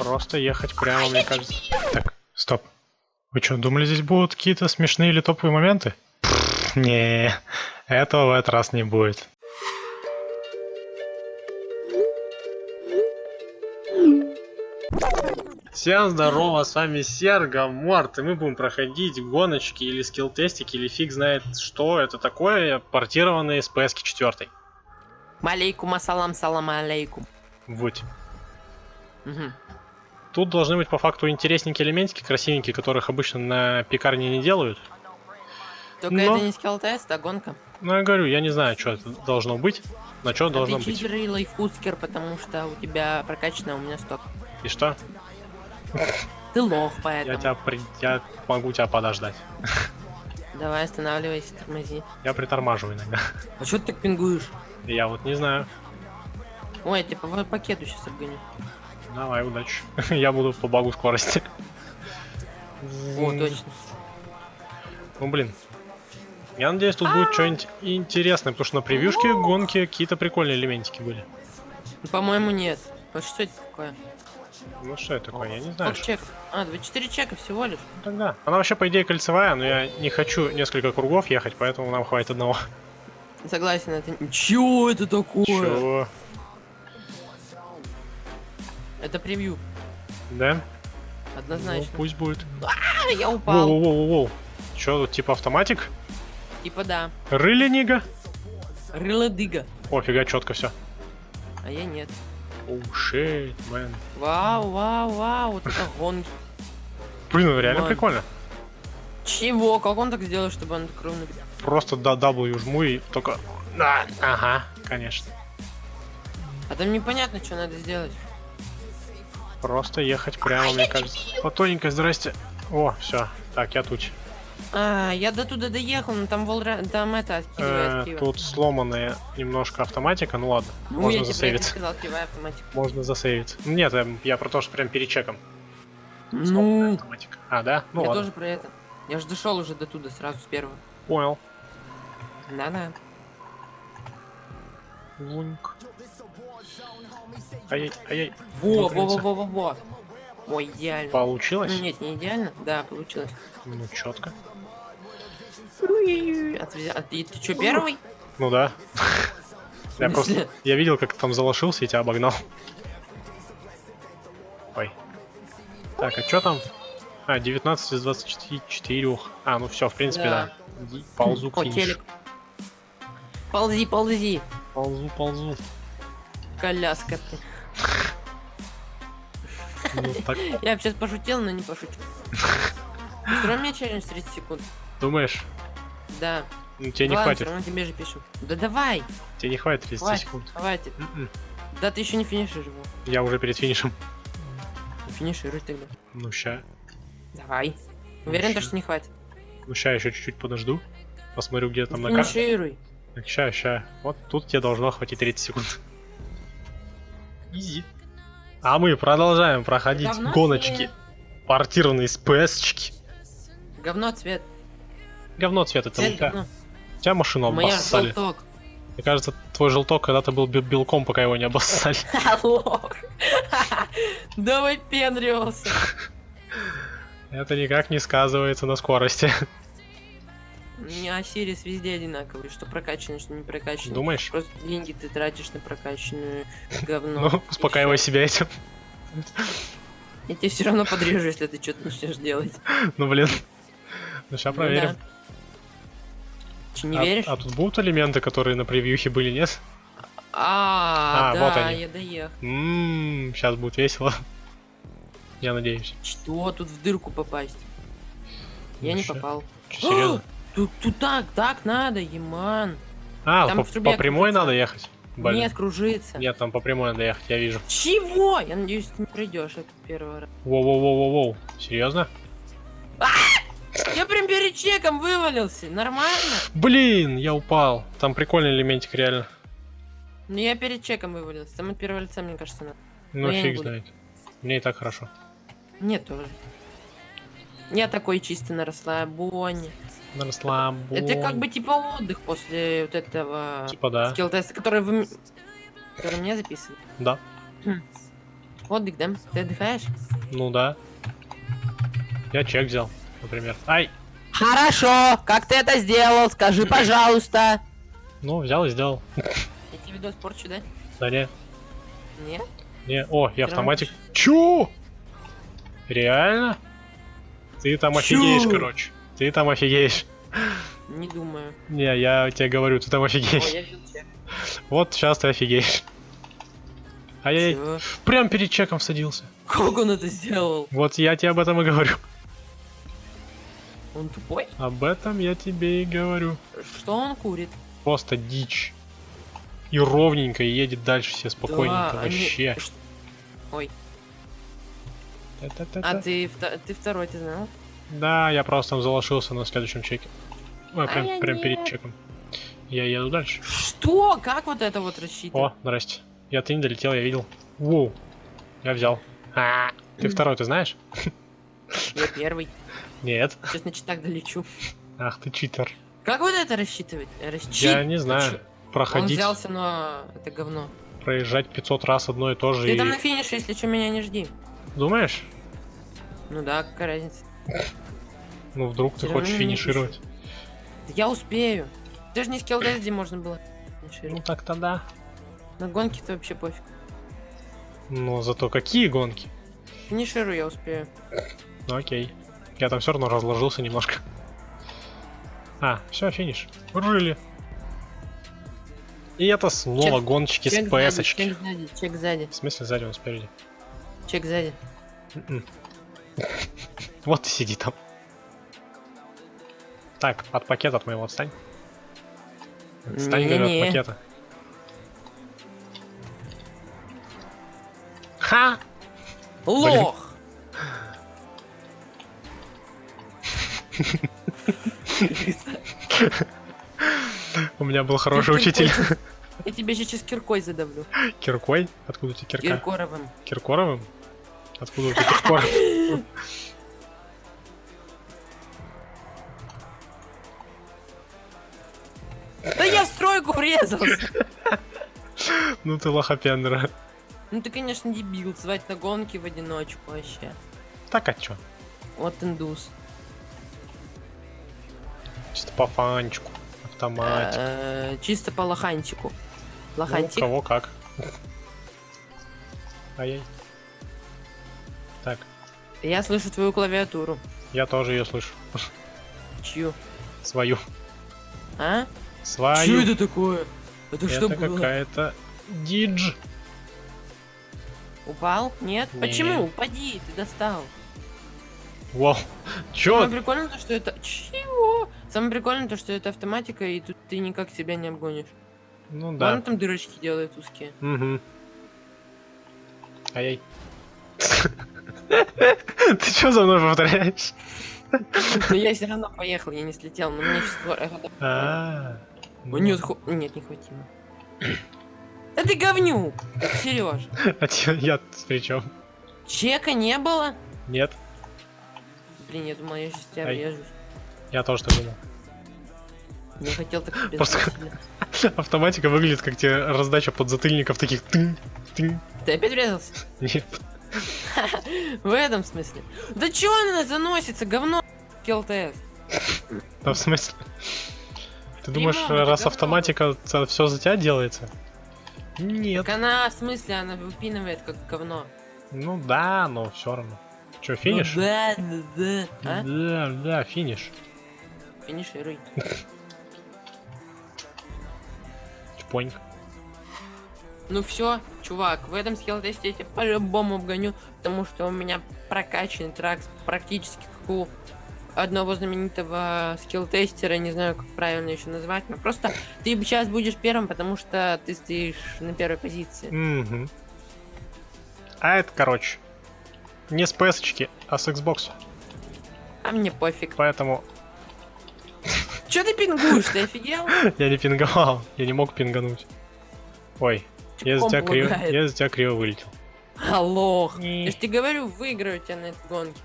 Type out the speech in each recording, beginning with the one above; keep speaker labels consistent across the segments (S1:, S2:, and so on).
S1: Просто ехать прямо, мне кажется. Так, стоп. Вы что, думали, здесь будут какие-то смешные или топовые моменты? Пфф, не, этого в этот раз не будет. Всем здорово, с вами Серго Морт, и мы будем проходить гоночки или скилл-тестики, или фиг знает что это такое, портированные с PS 4.
S2: Малейкум ассалам, салам алейкум.
S1: Вот.
S2: Мгм.
S1: Тут должны быть по факту интересненькие элементики, красивенькие, которых обычно на пекарне не делают.
S2: Только
S1: Но-
S2: это не скилл-тест, а гонка.
S1: Ну, я говорю, я не знаю, что это должно быть, на что
S2: А
S1: должно
S2: ты
S1: быть.
S2: читер и лайфхускер, потому что у тебя прокачано, а у меня сток.
S1: И что?
S2: Ты лох,
S1: Я
S2: поэтому.
S1: тебя при... я могу тебя подождать.
S2: Давай останавливайся, тормози.
S1: Я притормаживаю иногда.
S2: А что ты так пингуешь?
S1: Я вот не знаю.
S2: Ой, я тебя по пакету сейчас обгоню.
S1: Давай, удачи. Я буду по багу скорости.
S2: О, точно.
S1: Ну блин. Я надеюсь, тут будет что-нибудь интересное, потому что на превьюшке гонки какие-то прикольные элементики были.
S2: Ну, По-моему, нет. Что это такое?
S1: Ну что это такое, я не знаю.
S2: Чеков? А, 24 чека всего лишь.
S1: Ну, Тогда. Она вообще, по идее, кольцевая, но я не хочу несколько кругов ехать, поэтому нам хватит одного.
S2: Согласен, это... Чё это такое?
S1: Чего?
S2: Это превью.
S1: Да? Ну,
S2: Однозначно.
S1: пусть будет.
S2: А, я упал.
S1: Воу-воу-воу-воу. Че тут, типа автоматик?
S2: Типа да.
S1: Рыли нига?
S2: Рыло-дыга.
S1: О, фига, четко все.
S2: А я нет.
S1: Оу, шит, мэн.
S2: Вау, вау, вау, вот это гонки.
S1: Блин, ну реально прикольно.
S2: Чего? Как он так сделал, чтобы он так ровно...
S1: Просто до W жму и только... Да, ага, конечно.
S2: А там непонятно, что надо сделать.
S1: Просто ехать прямо, мне кажется. Потоненько, здрасте. О, все. Так, я тут.
S2: А, я до туда доехал, но там волра... там это,
S1: Э, тут сломанная немножко автоматика. Ну ладно,
S2: Ну,
S1: можно засейвиться.
S2: сказал.
S1: Можно засейвиться. Нет, эм, я про то, что прям перед чеком. Сломанная
S2: Ну,
S1: автоматика. А, да? Ну
S2: я
S1: ладно.
S2: тоже про это. Я же дошел уже до туда сразу с первого.
S1: Понял.
S2: Да-да.
S1: Луньк. Ай, ай, ай.
S2: Во, во, во, во, во, во. Ой, идеально.
S1: Получилось?
S2: Нет, не идеально. Да, получилось.
S1: Ну, четко.
S2: Отве- А ты, ты что, первый?
S1: Ну да. Я просто... Я видел, как ты там залошился и тебя обогнал. Ой. Так, а что там? А, 19 из 24. А, ну все, в принципе, да.
S2: Да.
S1: Ползу
S2: О, телек. Ползи, ползи.
S1: Ползу, ползу.
S2: Коляска ты.
S1: Ну, так,
S2: Я бы сейчас пошутил, но не пошутил. Устрой мне челлендж 30 секунд.
S1: думаешь?
S2: Да.
S1: Ну, тебе не хватит.
S2: тебе же пишем. Да давай,
S1: Тебе не хватит 30
S2: хватит,
S1: секунд.
S2: хватит.
S1: М-м.
S2: Да ты еще не финишишь его.
S1: Я уже перед финишем.
S2: Финишируй тогда.
S1: Ну, ща.
S2: Давай. Уверен, то, что не хватит.
S1: Ну, ща еще чуть-чуть подожду. Посмотрю, где там на карте.
S2: Финишируй.
S1: Так, ща, ща. Вот тут тебе должно хватить 30 секунд. Изи. А мы продолжаем проходить
S2: Говно
S1: гоночки.
S2: цвет.
S1: Портированные с PS-чики.
S2: Говно цвет.
S1: Говно цвет, это
S2: Цвет говно.
S1: у тебя машину обоссали.
S2: желток.
S1: Мне кажется, твой желток когда-то был бе- белком, пока его не обоссали.
S2: Алло. Да выпендривался.
S1: Это никак не сказывается на скорости.
S2: Меня Сирис везде одинаковый, что прокачанный, что не прокачанный.
S1: Думаешь?
S2: Просто деньги ты тратишь на прокачанную говно.
S1: Ну, успокаивай себя этим.
S2: Я тебе все равно подрежу, если ты что-то начнешь делать.
S1: Ну, блин. Ну, сейчас
S2: Ну
S1: проверим.
S2: Че, не
S1: а,
S2: веришь?
S1: а тут будут элементы, которые на превьюхе были, нет?
S2: А,
S1: А,
S2: да,
S1: вот они.
S2: я доехал.
S1: Ммм, сейчас будет весело. Я надеюсь.
S2: Что тут в дырку попасть? Я не попал.
S1: Серьезно?
S2: Тут, тут так, так надо, Еман.
S1: А,
S2: там
S1: по, по прямой
S2: крутится.
S1: надо ехать? Блин.
S2: Нет, кружится.
S1: Нет, там по прямой надо ехать, я вижу.
S2: Чего? Я надеюсь, ты не пройдешь это первый раз.
S1: Воу-воу-воу-воу. Серьезно?
S2: Я прям перед чеком вывалился. Нормально?
S1: Блин, я упал. Там прикольный элементик, реально.
S2: Ну я перед чеком вывалился. Там от первого лица, мне кажется, надо.
S1: Ну,
S2: Но
S1: фиг знает. Мне и так хорошо.
S2: Мне тоже. Я такой чисто на расслабоне.
S1: На расслабон.
S2: Это как бы типа отдых после вот этого
S1: Типа да.
S2: скилл теста, который вы который мне записывали.
S1: Да.
S2: Хм. Отдых, да? Ты отдыхаешь?
S1: Ну да. Я чек взял, например. Ай!
S2: Хорошо, как ты это сделал? Скажи, пожалуйста.
S1: Ну, взял и сделал.
S2: Я тебе видос порчу, да?
S1: Да не,
S2: Нет?
S1: не. О, я автоматик. Чё? Реально? Ты там
S2: Чё?
S1: офигеешь, короче. Ты там офигеешь.
S2: Не думаю.
S1: Не, я тебе говорю, ты там
S2: О,
S1: офигеешь.
S2: я видел чек.
S1: Вот сейчас ты офигеешь. Ай-яй,
S2: Всё.
S1: прям перед чеком садился.
S2: Как он это сделал?
S1: Вот я тебе об этом и говорю.
S2: Он тупой?
S1: Об этом я тебе и говорю.
S2: Что он курит?
S1: Просто дичь. И ровненько едет дальше все спокойненько
S2: Да, они-
S1: вообще.
S2: Ой,
S1: Та-та-та-та.
S2: а ты, ты второй, ты знал?
S1: Да, я просто там заложился на следующем чеке. Ой,
S2: А
S1: прям,
S2: я
S1: прям перед чеком. Я еду дальше.
S2: Что? Как вот это вот рассчитывать?
S1: О, здрасте. Я ты не долетел, я видел. Воу. Я взял. А, ты
S2: М.
S1: второй, ты знаешь?
S2: Я первый.
S1: Нет.
S2: Сейчас значит так долечу.
S1: Ах ты читер.
S2: Как вот это рассчитывать? Расчит...
S1: Я не знаю.
S2: Он
S1: Проходить,
S2: взялся, но это говно.
S1: проезжать 500 раз одно и то же.
S2: Ты
S1: и-
S2: там на финише, если что, меня не жди.
S1: Думаешь?
S2: Ну да, какая разница.
S1: Ну вдруг ты хочешь финишировать.
S2: Да Я успею. Ты же не скилл где можно было.
S1: Ну
S2: финишировать.
S1: так-то да.
S2: На гонке-то вообще пофиг.
S1: Но зато какие гонки?
S2: Финиширую я успею.
S1: Ну окей. Я там все равно разложился немножко. А, все, финиш. Жили. И это снова
S2: Чек-
S1: гонщики
S2: Чек
S1: с
S2: сзади,
S1: ps
S2: чек сзади, чек сзади,
S1: В смысле сзади, он спереди.
S2: Чек сзади.
S1: М-м. Вот и сиди там. Так, от пакета от моего отстань. Отстань, говорю, от пакета. Ха!
S2: Лох!
S1: У меня был хороший учитель.
S2: Я тебе сейчас киркой задавлю.
S1: Киркой? Откуда у тебя кирка?
S2: Киркоровым.
S1: Киркоровым? Откуда тебя Киркоров?
S2: Да я в стройку врезался!
S1: Ну ты лохопендра.
S2: Ну ты, конечно, дебил, звать на гонки в одиночку вообще.
S1: Так а чё?
S2: Вот индус.
S1: Чисто по фанчику. Автоматик.
S2: Э, Чисто по лохантику.
S1: Ну,
S2: Лохантик.
S1: кого как. Ай-яй. Так,
S2: Я слышу твою клавиатуру.
S1: я тоже ее слышу.
S2: Чью?
S1: Свою.
S2: А?
S1: Свою.
S2: Что это такое? Это, что
S1: Это
S2: было?
S1: какая-то дидж.
S2: Упал? Нет?
S1: Не.
S2: Почему? Упади, ты достал.
S1: Вау. Чё?
S2: Самое прикольное то, что это... Чего? Самое прикольное то, что это автоматика, и тут ты никак себя не обгонишь.
S1: Ну да.
S2: там дырочки делают узкие.
S1: Угу. Ай-яй. Ты что за мной повторяешь?
S2: Но я все равно поехал, я не слетел, но мне сейчас...
S1: А, ну.
S2: Нет, ху- нет, не хватило. Да ты говнюк, Сереж.
S1: А те- я при чем?
S2: Чека не было?
S1: Нет,
S2: Блин, я думал, я сейчас тебя врежусь.
S1: я тоже так думал.
S2: Не хотел так тебе
S1: Просто-. Автоматика выглядит как тебе раздача подзатыльников таких тынь, тынь.
S2: Ты опять врезался?
S1: Нет.
S2: В этом смысле. Да чего она заносится, говно? Килл-тест.
S1: Да в смысле? Ты думаешь, раз автоматика все за тебя делается? Нет.
S2: Так она, в смысле, она выпинывает как говно.
S1: Ну да, но все равно. Че, финиш?
S2: Ну да, да, да. А?
S1: Да, да, финиш.
S2: Финишируй.
S1: Чпоньк.
S2: Ну все, чувак, в этом скилл-тесте я тебя по-любому обгоню, потому что у меня прокачанный трак практически как у одного знаменитого скилл-тестера, не знаю, как правильно еще назвать, но просто ты сейчас будешь первым, потому что ты стоишь на первой позиции.
S1: Мгм. А это, короче, не с PS, а с Xbox.
S2: А мне пофиг.
S1: Поэтому
S2: Че ты пингуешь, ты офигел?
S1: я не пинговал, я не мог пингануть. Ой, я
S2: Комп
S1: тебя криво, я из тебя криво вылетел.
S2: Аллох.
S1: Не.
S2: Я ж тебе говорю, выиграю тебя на этой гонке.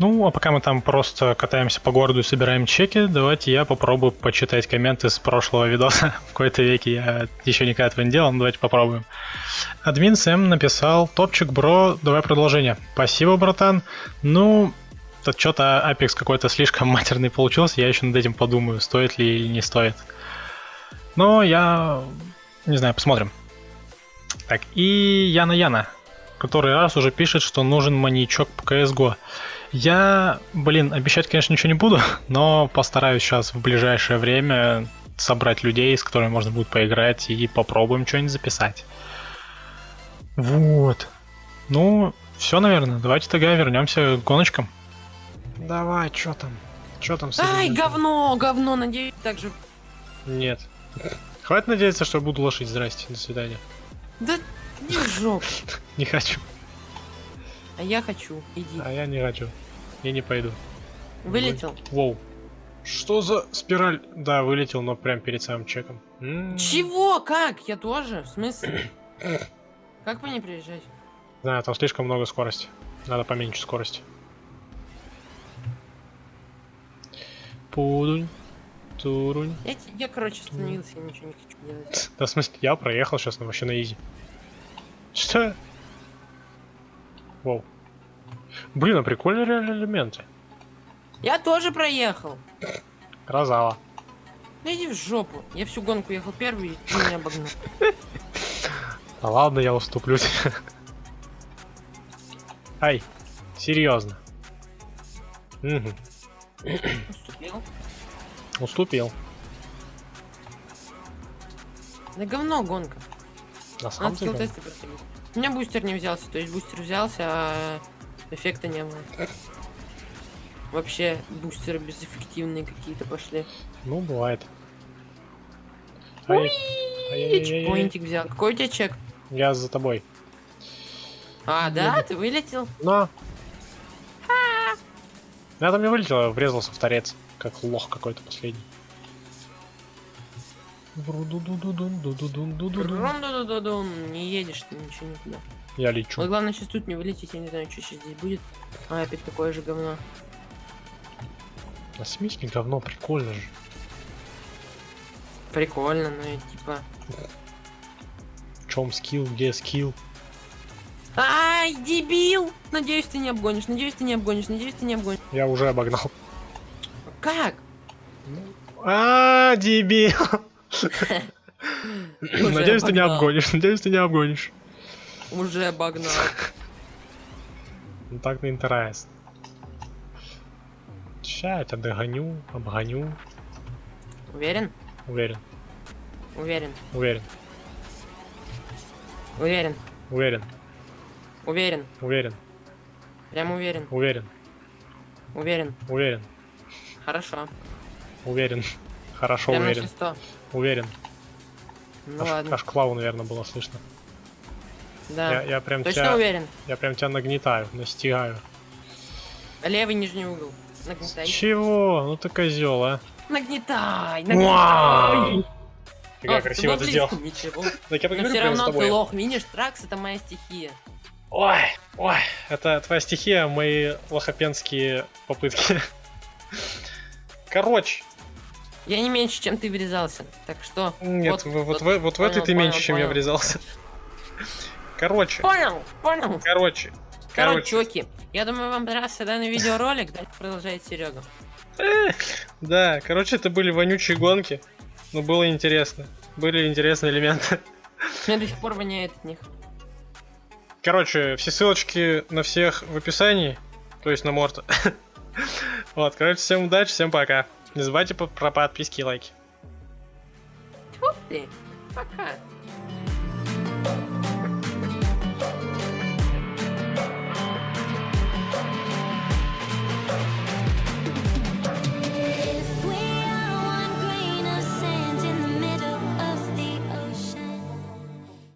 S1: Ну, а пока мы там просто катаемся по городу и собираем чеки, давайте я попробую почитать комменты с прошлого видоса. В какой-то веке я еще никогда этого не делал, но давайте попробуем. Админ Сэм написал, топчик, бро, давай продолжение. Спасибо, братан. Ну, тут что-то Apex какой-то слишком матерный получился, я еще над этим подумаю, стоит ли или не стоит. Но я... не знаю, посмотрим. Так, и Яна Яна, который раз уже пишет, что нужен маньячок по CSGO. Я, блин, обещать, конечно, ничего не буду, но постараюсь сейчас в ближайшее время собрать людей, с которыми можно будет поиграть, и попробуем что-нибудь записать. Вот. Ну, все, наверное. Давайте тогда вернемся к гоночкам. Давай, что там? Что там
S2: Ай, говно, говно, надеюсь, так же.
S1: Нет. Хватит надеяться, что я буду лошадь. Здрасте, до свидания.
S2: Да не в жопу.
S1: Не хочу.
S2: А я хочу, иди.
S1: А я не хочу. Я не пойду.
S2: Вылетел?
S1: Воу. Что за спираль? Да, вылетел, но прям перед самым чеком. М,
S2: Чего? Как? Я тоже? В смысле? Как по ней приезжать?
S1: Знаю, там слишком много скорости. Надо поменьше скорости. Пудунь. Турунь.
S2: Я, я, короче, остановился, я ничего не хочу делать.
S1: Да, в смысле, я проехал сейчас на вообще на изи. Что? Воу. Блин, а прикольные реально элементы.
S2: Я тоже проехал.
S1: Красава.
S2: Да иди в жопу. Я всю гонку ехал первый, и ты меня обогнал.
S1: Да ладно, я уступлю тебе. Ай, серьезно. Мгм,
S2: Уступил.
S1: уступил.
S2: Да говно гонка.
S1: На самом
S2: Надо
S1: деле.
S2: проходить. У меня бустер не взялся, то есть бустер взялся, а эффекта не было. Вообще бустеры безэффективные какие-то пошли.
S1: Ну, бывает. Ай-яй-яй-яй.
S2: чекпоинтик взял. Какой у тебя чек?
S1: Я за тобой.
S2: А, да? Ты вылетел?
S1: Но. Я там не вылетел, я врезался в торец. Как лох какой-то последний.
S2: Не едешь ты ничего никуда.
S1: Я лечу.
S2: Вот главное сейчас тут не вылететь, я не знаю, что сейчас здесь будет. А, опять такое же говно.
S1: На смеси говно, прикольно же.
S2: Прикольно, но я типа...
S1: В чем скилл, где скилл?
S2: Ай, дебил! Надеюсь, ты не обгонишь, надеюсь, ты не обгонишь, надеюсь, ты не обгонишь.
S1: Я уже обогнал.
S2: Как?
S1: А, дебил. Надеюсь, ты не обгонишь. Надеюсь, ты не обгонишь.
S2: Уже обогнал.
S1: Ну так не интересно. Ща я тебя догоню, обгоню.
S2: Уверен?
S1: Уверен,
S2: Уверен.
S1: уверен,
S2: Уверен.
S1: уверен,
S2: Уверен.
S1: уверен,
S2: Прям уверен.
S1: уверен,
S2: Уверен.
S1: уверен,
S2: Хорошо.
S1: уверен. Хорошо, уверен,
S2: все
S1: уверен.
S2: Ну
S1: аж,
S2: ладно.
S1: аж клаву, наверное, было слышно.
S2: Да.
S1: Я, я прям
S2: Точно
S1: тебя,
S2: уверен.
S1: я прям тебя нагнетаю, настигаю.
S2: Левый нижний угол. Нагнетай.
S1: Чего? Ну ты козел, а?
S2: Нагнетай. Нагнетай.
S1: Ты как
S2: А,
S1: красиво это сделал.
S2: Ничего.
S1: Так я
S2: Но
S1: поговорю
S2: все
S1: прямо с
S2: равно ты лох. Видишь, тракс это моя стихия.
S1: Ой, ой, это твоя стихия, мои лохопенские попытки. Короче,
S2: Я не меньше, чем ты врезался. Так что...
S1: нет,
S2: вот,
S1: в- вот,
S2: вот,
S1: в, вот в
S2: понял,
S1: этой ты
S2: понял,
S1: меньше, чем я
S2: понял.
S1: врезался. Короче,
S2: Понял, понял.
S1: короче,
S2: Короче,
S1: короче.
S2: чуваки, я думаю, вам понравился данный видеоролик. Дальше продолжает Серега.
S1: Да, короче, это были вонючие гонки. Но было интересно. Были интересные элементы.
S2: Мне до сих пор воняет от них.
S1: Короче, все ссылочки на всех в описании. То есть на Морта. Вот, короче, всем удачи, всем пока. Не забывайте про подписки и лайки.
S2: Тьфу ты. Пока.